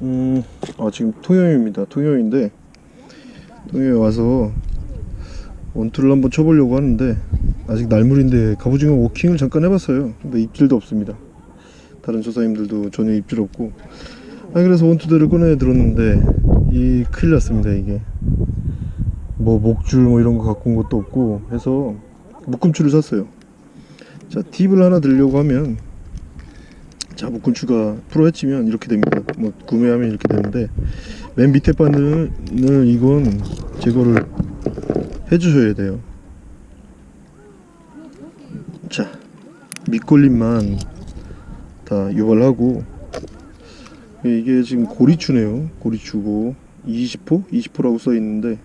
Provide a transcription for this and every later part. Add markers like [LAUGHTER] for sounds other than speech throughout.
음, 아, 지금 통영입니다. 통영인데, 통영에 와서 원투를 한번 쳐보려고 하는데, 아직 날물인데, 갑오징어 워킹을 잠깐 해봤어요. 근데 입질도 없습니다. 다른 조사님들도 전혀 입질 없고. 아, 그래서 원투대를 꺼내 들었는데, 이 큰일 났습니다, 이게. 뭐, 목줄 뭐 이런 거 갖고 온 것도 없고, 해서 묶음줄을 샀어요. 자, 팁을 하나 들려고 하면, 자 묶음추가 프로 해치면 이렇게 됩니다. 뭐 구매하면 이렇게 되는데 맨 밑에 바늘을 이건 제거를 해주셔야 돼요. 자 밑걸림만 다 유발하고 이게 지금 고리추네요. 고리추고 20호? 20호라고 써 있는데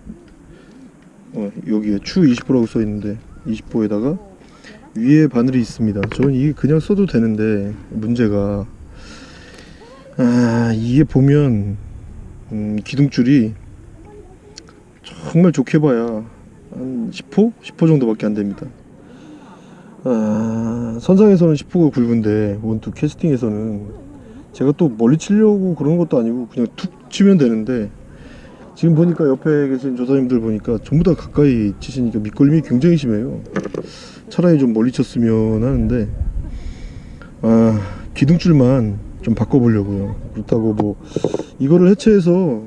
어, 여기에 추 20호라고 써 있는데 20호에다가 위에 바늘이 있습니다. 저는 이게 그냥 써도 되는데 문제가 아 이게 보면 음, 기둥줄이 정말 좋게 봐야 한 10호? 10호 정도밖에 안 됩니다. 아, 선상에서는 10호가 굵은데 원투 캐스팅에서는 제가 또 멀리 치려고 그런 것도 아니고 그냥 툭 치면 되는데 지금 보니까 옆에 계신 조사님들 보니까 전부 다 가까이 치시니까 밑걸림이 굉장히 심해요. 차라리 좀 멀리 쳤으면 하는데 아 기둥줄만 좀 바꿔보려고요. 그렇다고 뭐 이거를 해체해서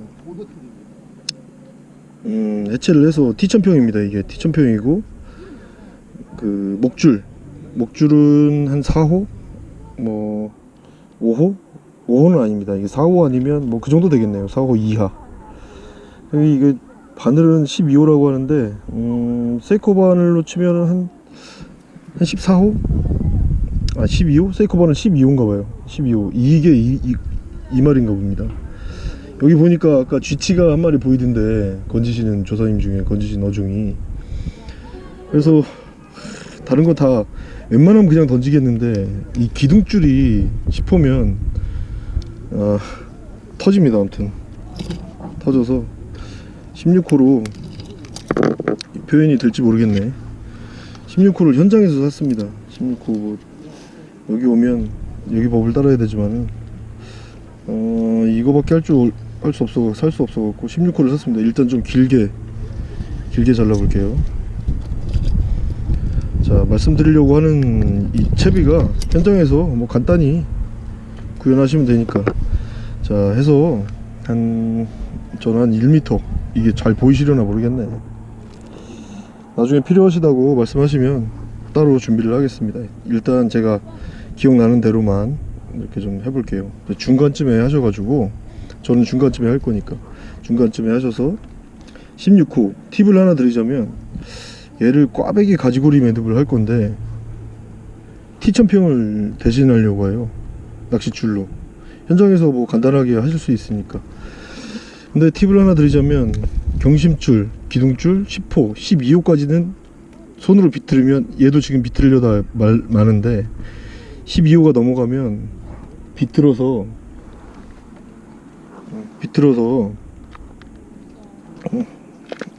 음 해체를 해서 T천평입니다. 이게 T천평이고 그 목줄 목줄은 한 4호 뭐 5호 5호는 아닙니다. 이게 4호 아니면 뭐 그 정도 되겠네요. 4호 이하. 이게 바늘은 12호라고 하는데 음 세코 바늘로 치면은 한, 한 14호? 아 12호? 세코 바늘 12호인가 봐요. 12호. 이게 이, 이, 이 말인가 봅니다. 여기 보니까 아까 쥐치가 한 마리 보이던데 건지시는 조사님 중에 건지신 어종이. 그래서 다른 거 다 웬만하면 그냥 던지겠는데 이 기둥줄이 10호면 아, 터집니다 아무튼. 터져서 16호로 표현이 될지 모르겠네 16호를 현장에서 샀습니다. 16호 뭐 여기 오면 여기 법을 따라야 되지만은 어 이거밖에 할 줄 할 수 없어 살 수 없어 갖고 16호를 샀습니다. 일단 좀 길게 길게 잘라 볼게요. 자 말씀드리려고 하는 이 채비가 현장에서 뭐 간단히 구현하시면 되니까. 자 해서 한 저는 한 1m 이게 잘 보이시려나 모르겠네 나중에 필요하시다고 말씀하시면 따로 준비를 하겠습니다. 일단 제가 기억나는 대로만 이렇게 좀 해볼게요. 중간쯤에 하셔가지고 저는 중간쯤에 할 거니까. 중간쯤에 하셔서 16호 팁을 하나 드리자면 얘를 꽈배기 가지고리 매듭을 할 건데 T천평을 대신하려고 해요. 낚싯줄로. 현장에서 뭐 간단하게 하실 수 있으니까. 근데 팁을 하나 드리자면 경심줄, 기둥줄 10호, 12호까지는 손으로 비틀으면 얘도 지금 비틀려다 말, 많은데 12호가 넘어가면 비틀어서 비틀어서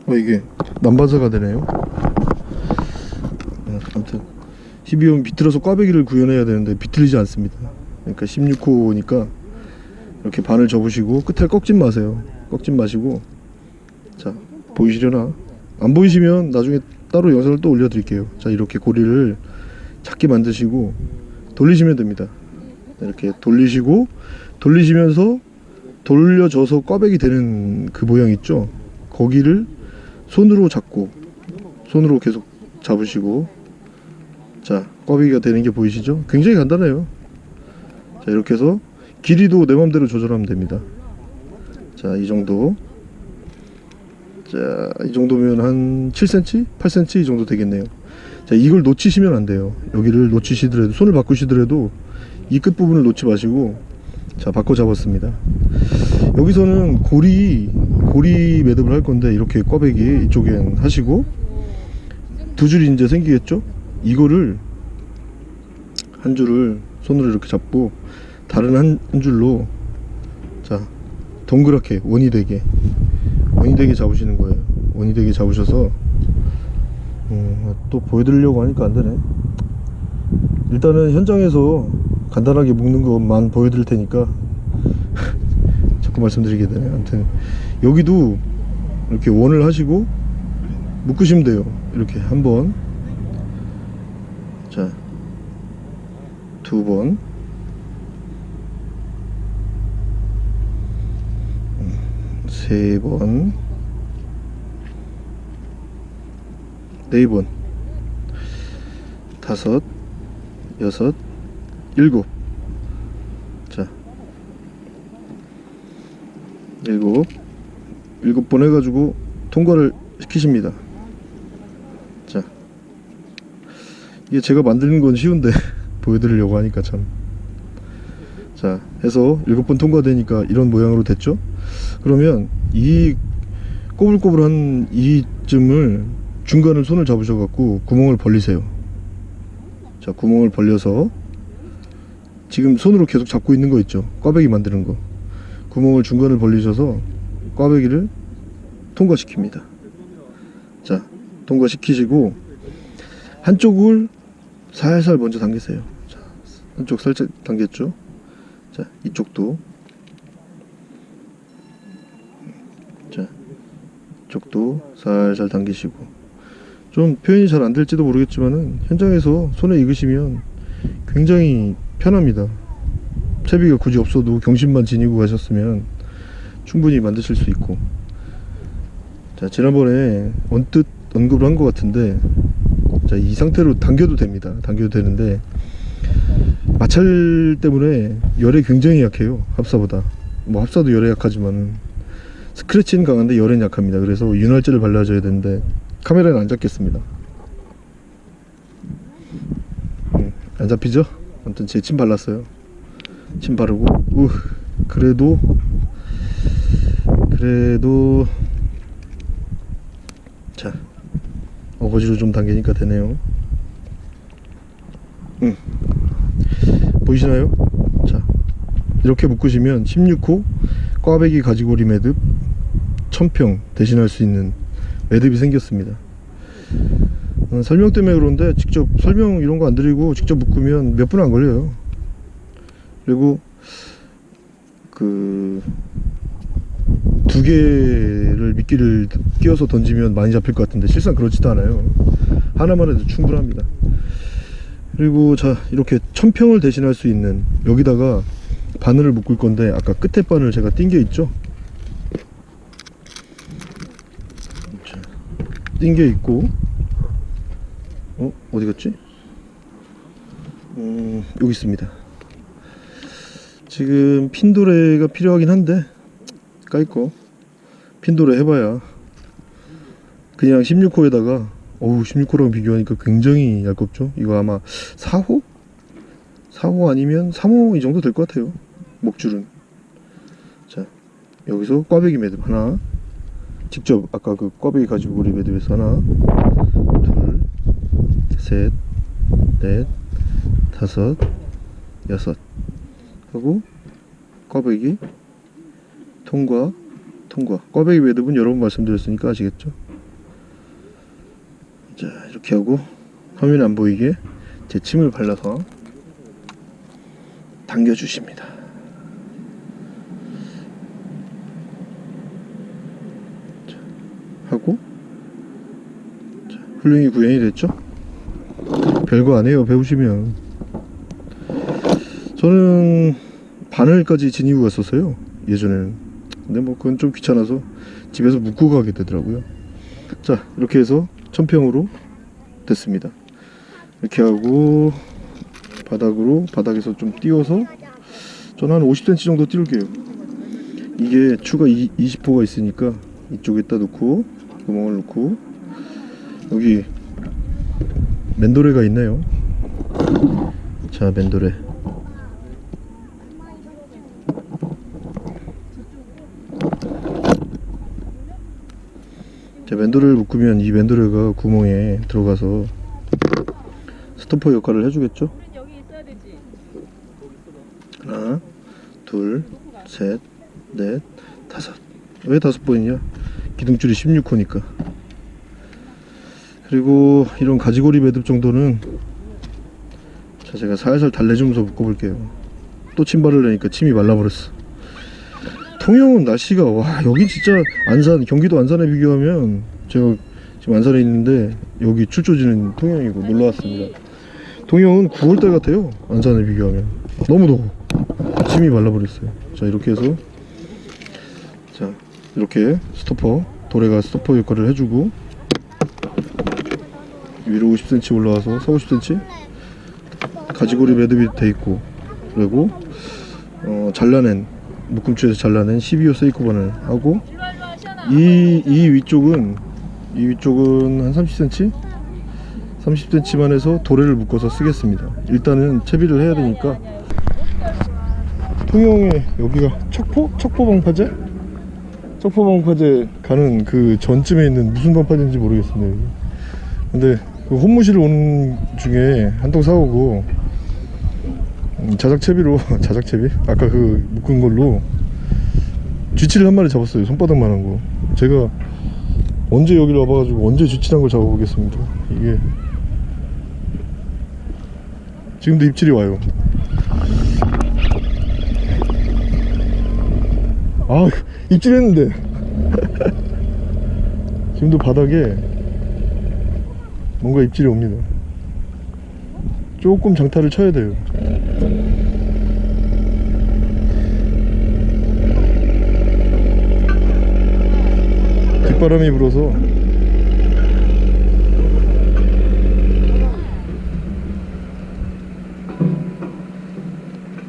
어 이게 남바사가 되네요. 네, 아무튼 12호는 비틀어서 꽈배기를 구현해야 되는데 비틀리지 않습니다. 그러니까 16호니까 이렇게 반을 접으시고 끝을 꺾지 마세요. 꺾지 마시고 자 보이시려나? 안 보이시면 나중에 따로 영상을 또 올려드릴게요. 자 이렇게 고리를 작게 만드시고 돌리시면 됩니다. 이렇게 돌리시고 돌리시면서 돌려져서 꽈배기 되는 그 모양 있죠? 거기를 손으로 잡고 손으로 계속 잡으시고 자 꽈배기가 되는 게 보이시죠? 굉장히 간단해요. 자 이렇게 해서 길이도 내 맘대로 조절하면 됩니다. 자 이 정도 자 이 정도면 한 7cm 8cm 이 정도 되겠네요. 자 이걸 놓치시면 안 돼요. 여기를 놓치시더라도 손을 바꾸시더라도 이 끝부분을 놓지 마시고 자 바꿔 잡았습니다. 여기서는 고리 고리 매듭을 할 건데 이렇게 꽈배기 이쪽엔 하시고 두 줄이 이제 생기겠죠? 이거를 한 줄을 손으로 이렇게 잡고 다른 한, 한 줄로 자 동그랗게 원이 되게 원이 되게 잡으시는 거예요. 원이 되게 잡으셔서 음, 또 보여드리려고 하니까 안 되네. 일단은 현장에서 간단하게 묶는 것만 보여드릴 테니까 [LAUGHS] 자꾸 말씀드리게 되네요 아무튼 여기도 이렇게 원을 하시고 묶으시면 돼요. 이렇게 한번. 자 두 번, 음, 세 번, 네 번, 다섯, 여섯, 일곱. 자, 일곱, 일곱 번 해가지고 통과를 시키십니다. 자, 이게 제가 만드는 건 쉬운데. [LAUGHS] 보여드리려고 하니까 참. 자, 해서 일곱 번 통과되니까 이런 모양으로 됐죠? 그러면 이 꼬불꼬불한 이쯤을 중간을 손을 잡으셔 갖고 구멍을 벌리세요. 자, 구멍을 벌려서 지금 손으로 계속 잡고 있는 거 있죠? 꽈배기 만드는 거. 구멍을 중간을 벌리셔서 꽈배기를 통과시킵니다. 자, 통과시키시고 한쪽을 살살 먼저 당기세요. 자, 한쪽 살짝 당겼죠? 자, 이쪽도. 자, 이 쪽도 살살 당기시고. 좀 표현이 잘 안 될지도 모르겠지만은 현장에서 손에 익으시면 굉장히 편합니다. 채비가 굳이 없어도 경심만 지니고 가셨으면 충분히 만드실 수 있고. 자, 지난번에 언뜻 언급을 한 것 같은데 자, 이 상태로 당겨도 됩니다. 당겨도 되는데 마찰 때문에 열에 굉장히 약해요. 합사보다. 뭐 합사도 열에 약하지만 스크래치는 강한데 열엔 약합니다. 그래서 윤활제를 발라줘야 되는데 카메라는 안 잡겠습니다. 음, 안 잡히죠? 아무튼 제 침 발랐어요. 침 바르고 우 그래도 그래도 자 어거지로 좀 당기니까 되네요 음. 보이시나요? 자 이렇게 묶으시면 16호 꽈배기 가지고리 매듭 1000평 대신할 수 있는 매듭이 생겼습니다. 어, 설명 때문에 그런데 직접 설명 이런 거 안 드리고 직접 묶으면 몇 분 안 걸려요. 그리고 그 두 개를 미끼를 끼워서 던지면 많이 잡힐 것 같은데 실상 그렇지도 않아요. 하나만 해도 충분합니다. 그리고 자 이렇게 천평을 대신할 수 있는 여기다가 바늘을 묶을 건데 아까 끝에 바늘 제가 띵겨 있죠 띵겨 있고. 어 어디 갔지? 음 여기 있습니다. 지금 핀도레가 필요하긴 한데 까이거. 핀도레 해봐야. 그냥 16호에다가 어우 16호랑 비교하니까 굉장히 얇겁죠? 이거 아마 4호? 4호 아니면 3호 이 정도 될 것 같아요 목줄은. 자 여기서 꽈배기 매듭 하나 직접 아까 그 꽈배기 가지고 우리 매듭에서 하나 둘셋넷 다섯 여섯. 하고 꽈배기 통과 통과. 꽈배기 매듭은 여러 번 말씀드렸으니까 아시겠죠? 자 이렇게 하고 화면 안 보이게 제 침을 발라서 당겨 주십니다 하고. 자, 훌륭히 구현이 됐죠? 별거 아니에요 배우시면. 저는 바늘까지 지니고 갔었어요 예전에는. 근데 뭐 그건 좀 귀찮아서 집에서 묶고 가게 되더라고요. 자 이렇게 해서 천평으로 됐습니다. 이렇게 하고 바닥으로 바닥에서 좀 띄워서 저는 한 50cm 정도 띄울게요. 이게 추가 20호가 있으니까 이쪽에다 놓고 구멍을 놓고 여기 맨도레가 있나요 자 맨도레 자, 맨도레를 묶으면 이 맨도레가 구멍에 들어가서 스토퍼 역할을 해주겠죠? 하나, 둘, 셋, 넷, 다섯. 왜 다섯 번이냐? 기둥줄이 16호니까. 그리고 이런 가지고리 매듭 정도는 자 제가 살살 달래주면서 묶어볼게요. 또침 바르려니까 침이 말라버렸어. 통영은 날씨가 와 여기 진짜 안산 경기도 안산에 비교하면 제가 지금 안산에 있는데 여기 출조지는 통영이고 놀러 왔습니다. 통영은 9월달 같아요. 안산에 비교하면 너무 더워. 침이 말라버렸어요. 자 이렇게 해서 자 이렇게 스토퍼 도래가 스토퍼 역할을 해주고 위로 50cm 올라와서 4, 50cm 가지고리 매듭이 돼 있고 그리고 어, 잘라낸 묶음추에서 잘라낸 12호 세이코반을 하고 이, 이 위쪽은 이 위쪽은 한 30cm 30cm만 해서 도래를 묶어서 쓰겠습니다 일단은 채비를 해야 되니까 통영에 여기가 척포? 척포 방파제? 척포 방파제 가는 그 전쯤에 있는 무슨 방파제인지 모르겠습니다. 근데 그 혼무실 오는 중에 한통 사오고 음, 자작 채비로 [LAUGHS] 자작 채비? 아까 그 묶은 걸로 쥐치를 한 마리 잡았어요 손바닥만한 거 제가 언제 여기를 와봐가지고 언제 쥐치란 걸 잡아보겠습니다 이게 지금도 입질이 와요 아 입질했는데. 지금도 [LAUGHS] 바닥에 뭔가 입질이 옵니다. 조금 장타를 쳐야 돼요. 뒷바람이 불어서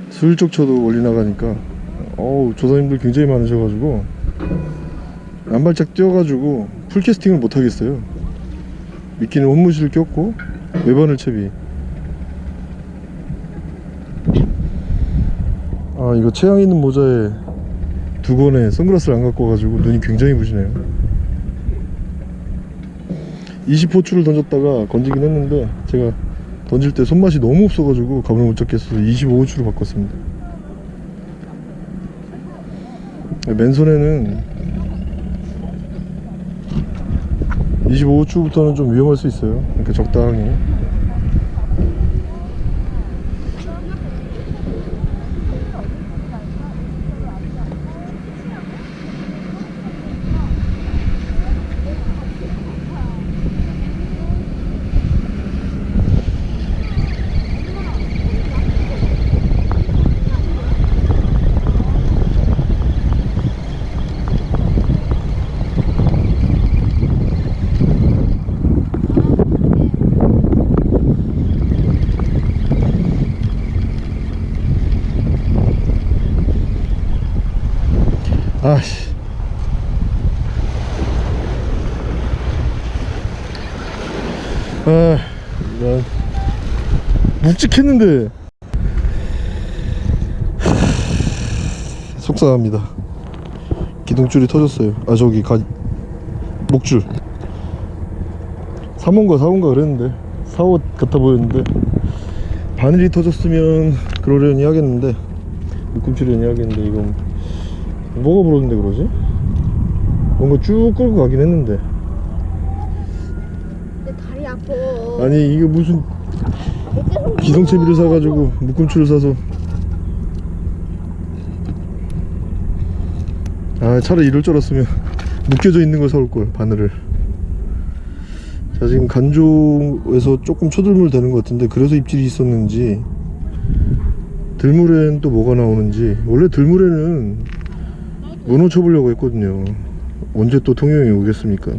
슬쩍 쳐도 멀리 나가니까 어우 조사님들 굉장히 많으셔가지고 한 발짝 뛰어가지고 풀캐스팅을 못 하겠어요. 미끼는 혼무실을 꼈고 외바늘 채비. 아 이거 체형 있는 모자에 두 번에 선글라스를 안 갖고 와가지고 눈이 굉장히 부시네요. 20호추를 던졌다가 건지긴 했는데 제가 던질 때 손맛이 너무 없어가지고 감을 못 잡겠어서 25호추로 바꿨습니다 맨손에는 25호추부터는 좀 위험할 수 있어요. 그러니까 적당히 아씨 아 이런 묵직했는데. 속상합니다. 기둥줄이 터졌어요. 아 저기 가 목줄. 3호인가 4호인가 그랬는데. 4호 같아 보였는데. 바늘이 터졌으면 그러려니 하겠는데. 묶음줄이려니 하겠는데 이건. 뭐가 부러졌는데 그러지? 뭔가 쭉 끌고 가긴 했는데. 내 다리 아파. 아니 이게 무슨 기성채비를 사가지고 묶음줄을 사서. 아 차라리 이럴 줄 알았으면 묶여져 있는 걸 사올 걸 바늘을. 자 지금 간조에서 조금 초들물 되는 것 같은데 그래서 입질이 있었는지 들물엔 또 뭐가 나오는지. 원래 들물에는 문어 쳐보려고 했거든요. 언제 또 통영에 오겠습니까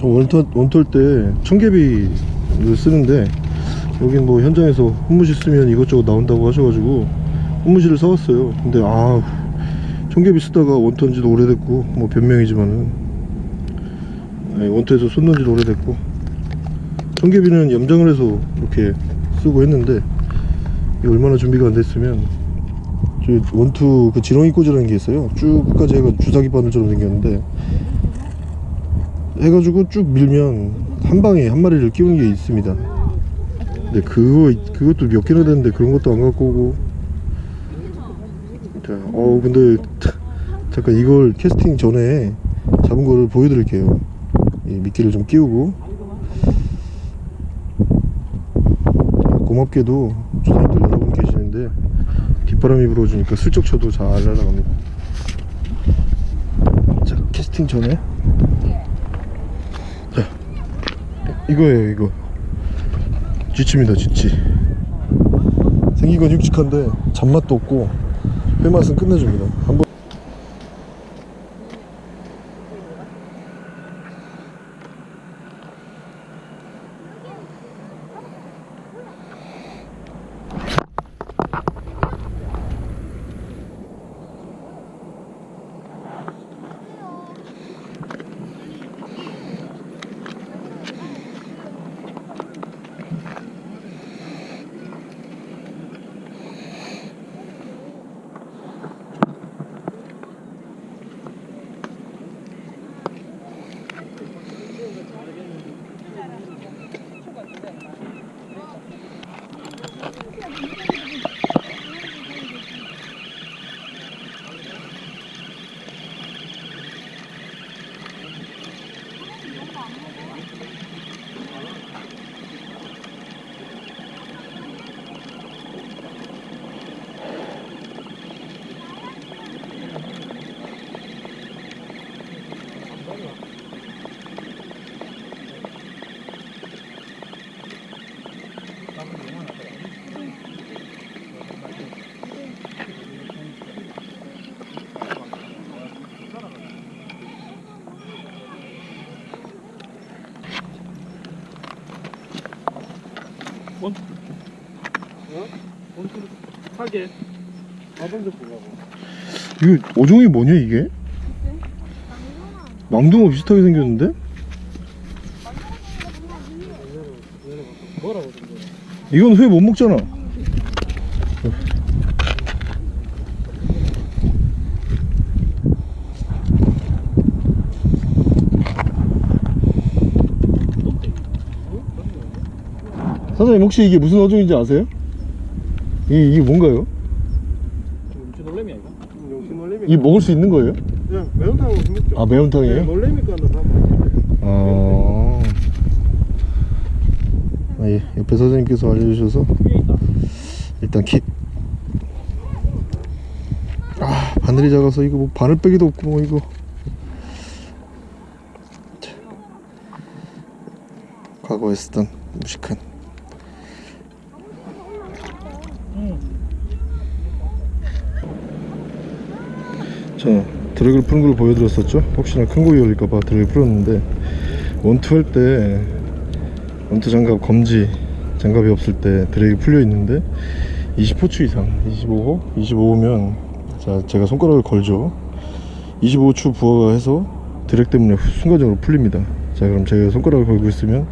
저 원털, 원털 때 청개비를 쓰는데 여긴 뭐 현장에서 혼무실 쓰면 이것저것 나온다고 하셔가지고 혼무실을 사왔어요. 근데 아 청개비 쓰다가 원터인 지도 오래됐고 뭐 변명이지만은. 원터에서 손 넣은 지도 오래됐고. 청개비는 염장을 해서 이렇게 쓰고 했는데 얼마나 준비가 안 됐으면 저 원투 그 지렁이 꽂이라는 게 있어요. 쭉 끝까지 해가 주사기 바늘처럼 생겼는데 해가지고 쭉 밀면 한 방에 한 마리를 끼우는 게 있습니다. 근데 그거 그것도 몇 개나 되는데 그런 것도 안 갖고 오고. 자, 어 근데 잠깐 이걸 캐스팅 전에 잡은 거를 보여드릴게요. 이 미끼를 좀 끼우고. 고맙게도 조사님 있는데 뒷바람이 불어주니까 슬쩍 쳐도 잘 날아갑니다. 자 캐스팅 전에 자 이거예요 이거. 쥐치입니다 쥐치. 생긴 건 육직한데 잡맛도 없고 회맛은 끝내줍니다. 한번 하게 이거 어종이 뭐냐 이게? 망둥어 비슷하게 생겼는데? 이건 회 못 먹잖아 사장님 혹시 이게 무슨 어종인지 아세요? 이, 이게 뭔가요? 음치 놀래미야 이거? 용신 놀래미 이게 먹을 수 있는 거예요? 그냥 매운탕으로 생겼죠 아 매운탕이에요? 네, 놀래미가 나 사면 아... 아, 예. 옆에 사장님께서 알려주셔서 일단 킥. 아 바늘이 작아서 이거 뭐 바늘 빼기도 없고 뭐 이거. 자. 과거에 쓰던 무식한. 자 드래그를 푸는 걸 보여드렸었죠. 혹시나 큰 고기 올릴까봐 드래그 풀었는데 원투 할 때 원투 장갑 검지 장갑이 없을 때 드래그 풀려 있는데 20호추 이상 25호? 25호면 자 제가 손가락을 걸죠. 25초 부하해서 드랙 때문에 순간적으로 풀립니다. 자 그럼 제가 손가락을 걸고 있으면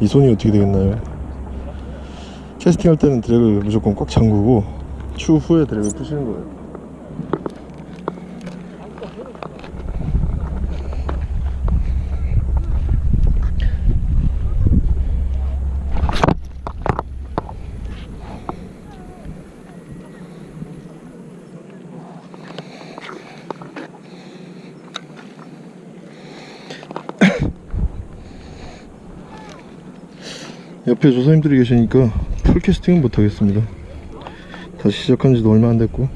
이 손이 어떻게 되겠나요? 캐스팅 할 때는 드랙을 무조건 꽉 잠그고 추후에 드랙을 푸시는 거예요 옆에 조사님들이 계시니까 풀 캐스팅은 못하겠습니다. 다시 시작한 지도 얼마 안 됐고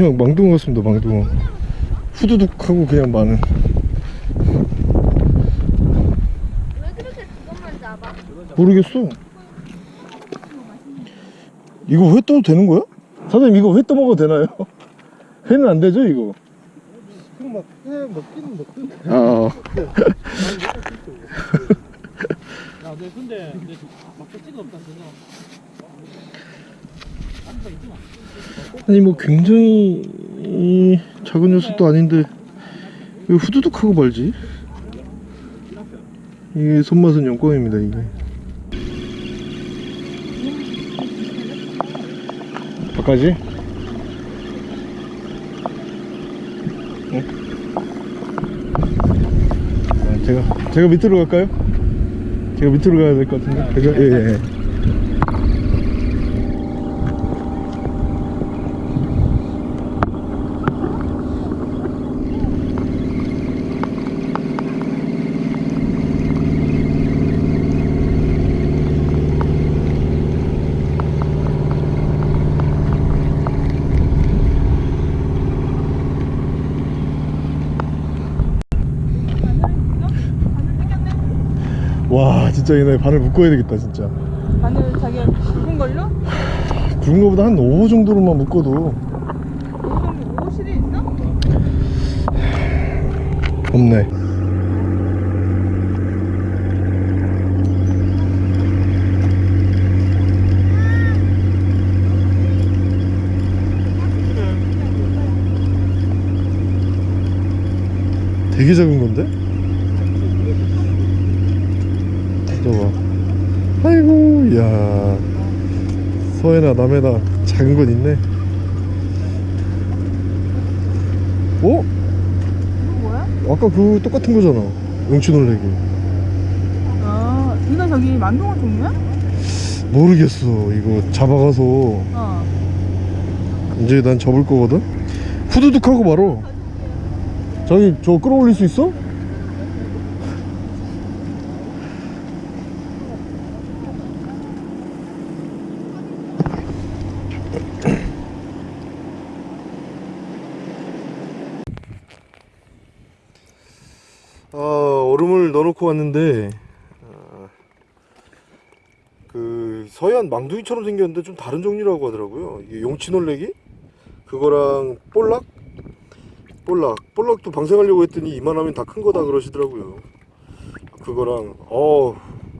그냥 망둥어 같습니다 망둥어 후두둑 하고 그냥 많은? 모르겠어 이거 회 떠도 되는 거야? 사장님 이거 회 떠먹어도 되나요? [LAUGHS] 회는 안 되죠 이거? 그럼 막해 먹기는 먹던데 아나 아, 네, [LAUGHS] 근데 근데 막대기가 없다 그거. 아니 뭐 굉장히 이 작은 녀석도 아닌데 왜 후두둑하고 말지? 이게 손맛은 영광입니다 이게 바까지? 어? 아, 제가 제가 밑으로 갈까요? 제가 밑으로 가야 될 것 같은데 제가 예 예 예. 와 진짜 얘네 바늘 묶어야 되겠다 진짜 바늘 자기가 굵은 걸로? 굵은 거보다 한 5호 정도로만 묶어도 요즘 옷실이 있어? 없네 되게 작은 건데? 봐봐 아이고 야 서해나 남해나 작은 건 있네 어? 이거 뭐야? 아까 그 똑같은 거잖아 용치 놀래기 아, 이거 저기 만동어 종류야? 모르겠어 이거 잡아가서 어. 이제 난 접을 거거든 후두둑 하고 바로 자기 저 끌어올릴 수 있어? 아 넣어놓고 왔는데 아, 그 서해안 망둥이처럼 생겼는데 좀 다른 종류라고 하더라고요. 이게 용치 놀래기? 그거랑 볼락? 볼락. 볼락도 방생하려고 했더니 이만하면 다 큰 거다 그러시더라고요. 그거랑 어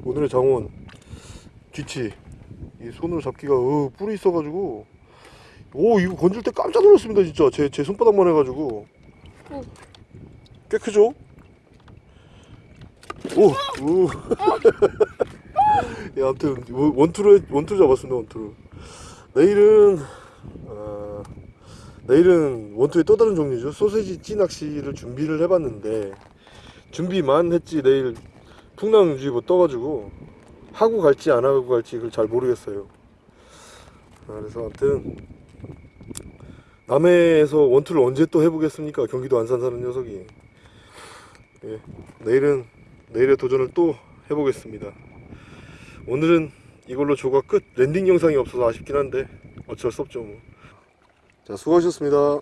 오늘의 장원. 뒤치. 이 손으로 잡기가 어, 뿔이 있어가지고. 오 이거 건질 때 깜짝 놀랐습니다 진짜. 제, 제 손바닥만 해가지고. 꽤 크죠? 오, 오. [LAUGHS] 야, 아무튼 원- 원투로 원투 잡았습니다 원투로. 내일은 어, 내일은 원투의 또 다른 종류죠 소세지 찌 낚시를 준비를 해봤는데 준비만 했지 내일 풍랑주의보 떠가지고 하고 갈지 안 하고 갈지 그걸 잘 모르겠어요. 아, 그래서 아무튼 남해에서 원투를 언제 또 해보겠습니까 경기도 안산 사는 녀석이. 예, 내일은 내일의 도전을 또 해보겠습니다. 오늘은 이걸로 조가 끝. landing 영상이 없어서 아쉽긴 한데 어쩔 수 없죠 뭐. 자 수고하셨습니다.